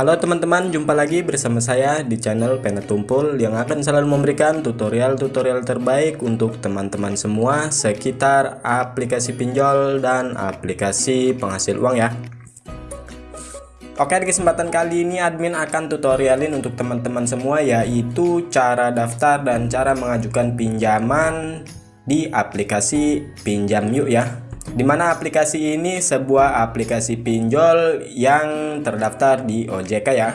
Halo teman-teman, jumpa lagi bersama saya di channel Pena Tumpul yang akan selalu memberikan tutorial-tutorial terbaik untuk teman-teman semua sekitar aplikasi pinjol dan aplikasi penghasil uang ya. Oke, di kesempatan kali ini admin akan tutorialin untuk teman-teman semua yaitu cara daftar dan cara mengajukan pinjaman di aplikasi Pinjam Yuk ya di mana aplikasi ini? Sebuah aplikasi pinjol yang terdaftar di OJK ya.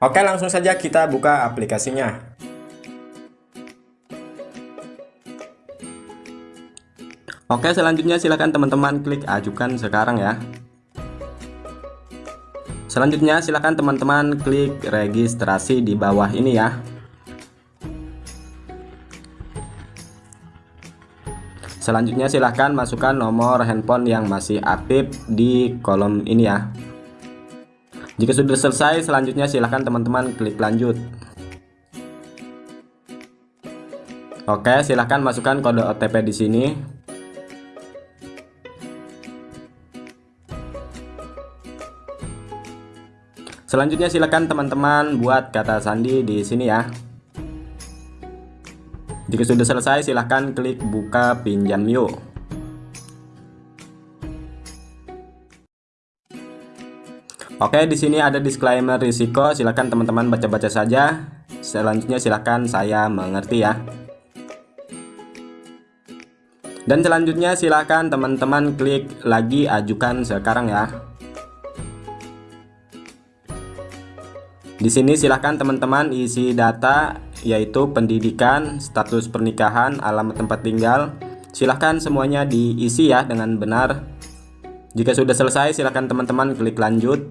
Oke langsung saja kita buka aplikasinya. Oke selanjutnya silahkan teman-teman klik ajukan sekarang ya. Selanjutnya silahkan teman-teman klik registrasi di bawah ini ya Selanjutnya silahkan masukkan nomor handphone yang masih aktif di kolom ini ya. Jika sudah selesai selanjutnya silahkan teman-teman klik lanjut. Oke silahkan masukkan kode OTP di sini. Selanjutnya silahkan teman-teman buat kata sandi di sini ya jika sudah selesai, silahkan klik buka pinjam yuk. Oke, di sini ada disclaimer risiko. Silahkan teman-teman baca-baca saja. Selanjutnya silahkan saya mengerti ya. Dan selanjutnya silahkan teman-teman klik lagi ajukan sekarang ya. Di sini silahkan teman-teman isi data yaitu pendidikan, status pernikahan, alamat tempat tinggal. Silahkan semuanya diisi ya dengan benar. Jika sudah selesai silahkan teman-teman klik lanjut.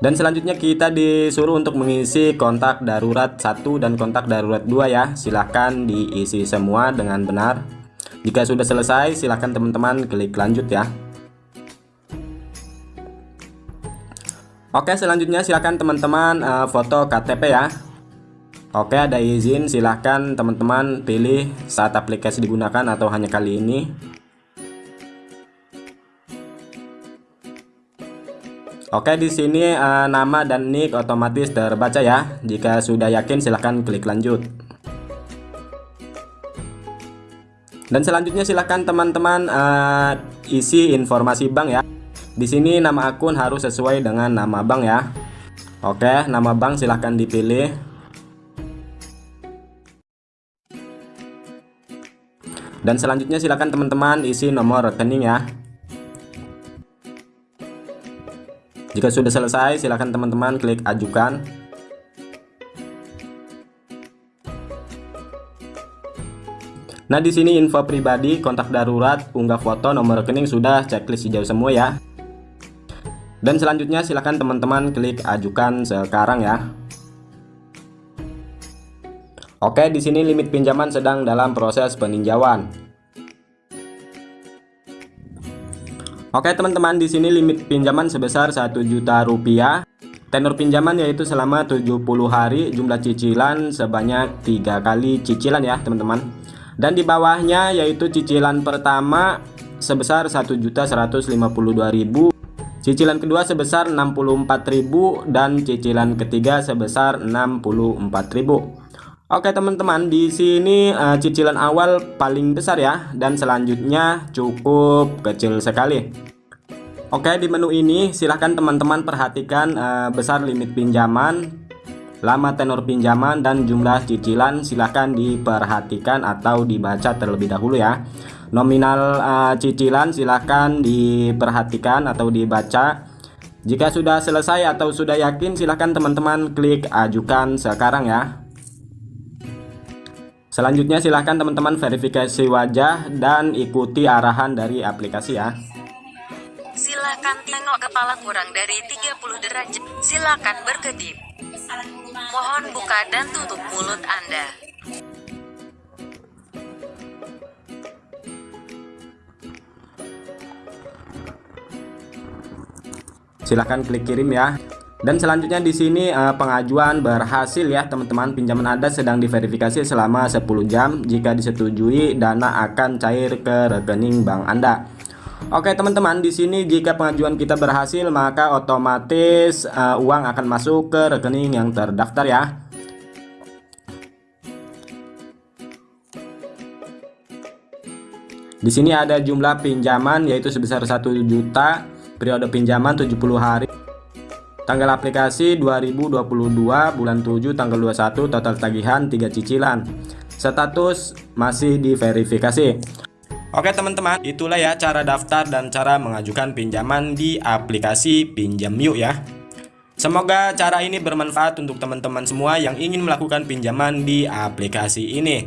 Dan selanjutnya kita disuruh untuk mengisi kontak darurat 1 dan kontak darurat 2 ya. Silahkan diisi semua dengan benar. Jika sudah selesai silahkan teman-teman klik lanjut ya. Oke selanjutnya silahkan teman-teman uh, foto KTP ya. Oke ada izin silahkan teman-teman pilih saat aplikasi digunakan atau hanya kali ini. Oke di sini uh, nama dan nick otomatis terbaca ya. Jika sudah yakin silahkan klik lanjut. Dan selanjutnya silahkan teman-teman uh, isi informasi bank ya di sini nama akun harus sesuai dengan nama bank ya. Oke, nama bank silahkan dipilih. Dan selanjutnya silahkan teman-teman isi nomor rekening ya. Jika sudah selesai, silahkan teman-teman klik ajukan. Nah, di sini info pribadi, kontak darurat, unggah foto, nomor rekening sudah checklist hijau semua ya. Dan selanjutnya silahkan teman-teman klik ajukan sekarang ya. Oke, di sini limit pinjaman sedang dalam proses peninjauan. Oke teman-teman, di sini limit pinjaman sebesar 1 juta rupiah. Tenor pinjaman yaitu selama 70 hari, jumlah cicilan sebanyak tiga kali cicilan ya teman-teman. Dan di bawahnya yaitu cicilan pertama sebesar 1.152.000 Cicilan kedua sebesar 64.000 dan cicilan ketiga sebesar 64.000. Oke teman-teman, di sini uh, cicilan awal paling besar ya dan selanjutnya cukup kecil sekali. Oke, di menu ini silahkan teman-teman perhatikan uh, besar limit pinjaman, lama tenor pinjaman dan jumlah cicilan silahkan diperhatikan atau dibaca terlebih dahulu ya nominal uh, cicilan silahkan diperhatikan atau dibaca. Jika sudah selesai atau sudah yakin silahkan teman-teman klik ajukan sekarang ya. Selanjutnya silahkan teman-teman verifikasi wajah dan ikuti arahan dari aplikasi ya. Silahkan tengok kepala kurang dari 30 derajat. Silahkan berkedip. Mohon buka dan tutup mulut Anda silahkan klik kirim ya Dan selanjutnya di sini uh, pengajuan berhasil ya teman-teman pinjaman Anda sedang diverifikasi selama 10 jam jika disetujui dana akan cair ke rekening bank Anda. Oke teman-teman di sini jika pengajuan kita berhasil maka otomatis uh, uang akan masuk ke rekening yang terdaftar ya. Di sini ada jumlah pinjaman yaitu sebesar 1 juta, periode pinjaman 70 hari. Tanggal aplikasi 2022 bulan 7 tanggal 21 total tagihan 3 cicilan. Status masih diverifikasi. Oke teman-teman, itulah ya cara daftar dan cara mengajukan pinjaman di aplikasi Pinjam Yuk ya. Semoga cara ini bermanfaat untuk teman-teman semua yang ingin melakukan pinjaman di aplikasi ini.